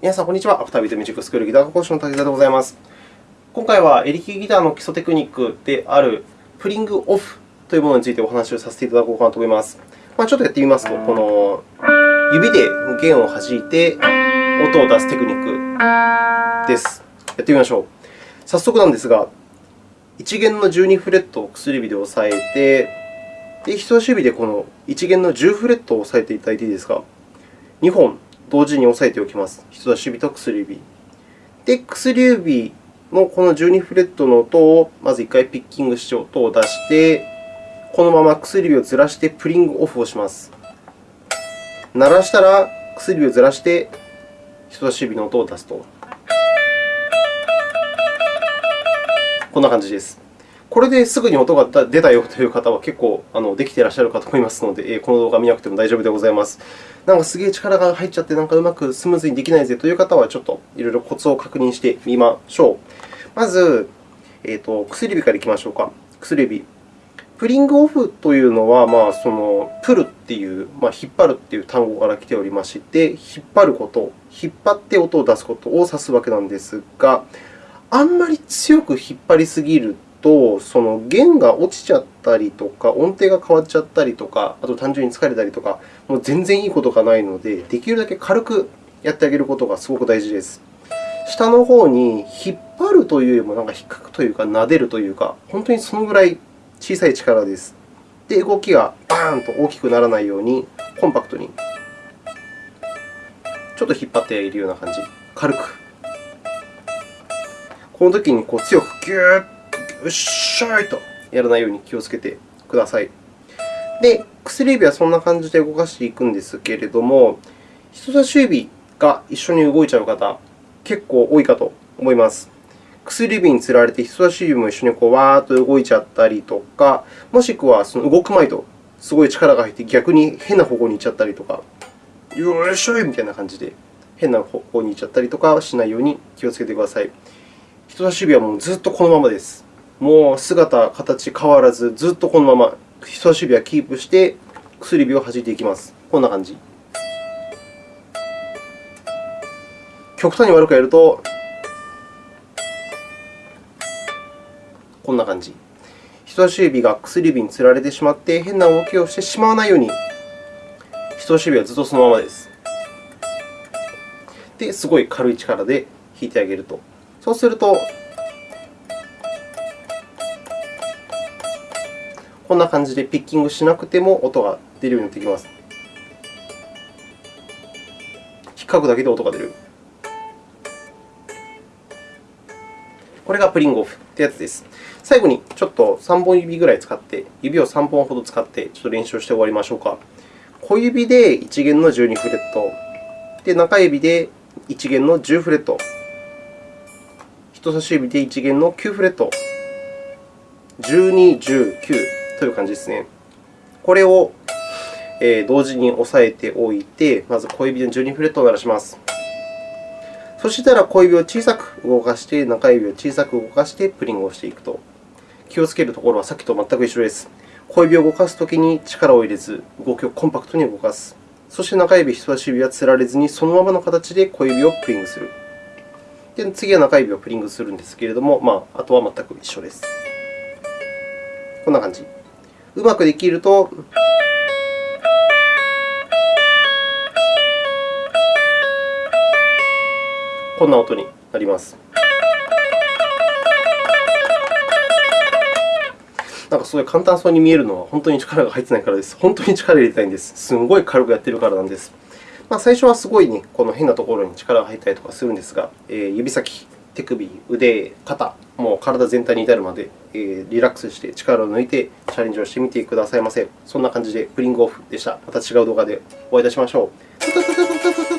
皆さん、こんにちは。アフタービートミュージックスクールギター科講師の竹田でございます。今回はエレキギターの基礎テクニックであるプリングオフというものについてお話をさせていただこうかなと思います。まあ、ちょっとやってみますと、この指で弦を弾いて音を出すテクニックです。やってみましょう。早速なんですが、1弦の12フレットを薬指で押さえて、で人差し指でこの1弦の10フレットを押さえていただいていいですか？2本同時に押さえておきます。人差し指と薬指。で、薬指のこの12フレットの音をまず1回ピッキングして音を出して、このまま薬指をずらしてプリングオフをします。鳴らしたら薬指をずらして人差し指の音を出すと。こんな感じです。これですぐに音が出たよという方は結構あのできていらっしゃるかと思いますので、この動画を見なくても大丈夫でございます。なんかすげえ力が入っちゃって、なんかうまくスムーズにできないぜという方は、ちょっといろいろコツを確認してみましょう。まず、えーと、薬指からいきましょうか。薬指。プリングオフというのは、まあ、そのプルっていう、まあ、引っ張るという単語から来ておりまして、引っ張ること、引っ張って音を出すことを指すわけなんですが、あんまり強く引っ張りすぎると、その弦が落ちちゃったりとか、音程が変わっちゃったりとか、あと単純に疲れたりとか、もう全然いいことがないので、できるだけ軽くやってあげることがすごく大事です。下の方に引っ張るというよりも、なんか引っかくというか、撫でるというか、本当にそのぐらい小さい力です。で、動きがバーンと大きくならないように、コンパクトに、ちょっと引っ張っているような感じ、軽く。この時にこう強くギューッっしゃいとやらないように気をつけてください。で、薬指はそんな感じで動かしていくんですけれども、人差し指が一緒に動いちゃう方、結構多いかと思います。薬指につられて人差し指も一緒にこうわーっと動いちゃったりとか、もしくはその動く前とすごい力が入って逆に変な方向に行っちゃったりとか、よいしょいみたいな感じで変な方向に行っちゃったりとかしないように気をつけてください。人差し指はもうずっとこのままです。もう姿、形変わらず、ずっとこのまま人差し指はキープして、薬指を弾いていきます。こんな感じ。極端に悪くやると、こんな感じ。人差し指が薬指につられてしまって、変な動きをしてしまわないように、人差し指はずっとそのままです。で、すごい軽い力で弾いてあげると。そうすると、こんな感じでピッキングしなくても音が出るようになってきます。引っかくだけで音が出る。これがプリングオフというやつです。最後にちょっと3本指ぐらい使って、指を3本ほど使ってちょっと練習して終わりましょうか。小指で1弦の12フレット、で中指で1弦の10フレット、人差し指で1弦の9フレット、12、19、という感じですね。これを同時に押さえておいて、まず小指で12フレットを鳴らします。そしたら小指を小さく動かして、中指を小さく動かしてプリングをしていくと。気をつけるところはさっきと全く一緒です。小指を動かすときに力を入れず、動きをコンパクトに動かす。そして中指、人差し指はつられずに、そのままの形で小指をプリングする。で次は中指をプリングするんですけれども、まあ、あとは全く一緒です。こんな感じ。うまくできると、こんな音になります。なんかすごい簡単そうに見えるのは本当に力が入ってないからです。本当に力を入れたいんです。すごい軽くやっているからなんです。まあ、最初はすごい、ね、この変なところに力が入ったりとかするんですが、えー、指先、手首、腕、肩、もう体全体に至るまでリラックスして力を抜いてチャレンジをしてみてくださいませ。そんな感じでプリングオフでした。また違う動画でお会いいたしましょう。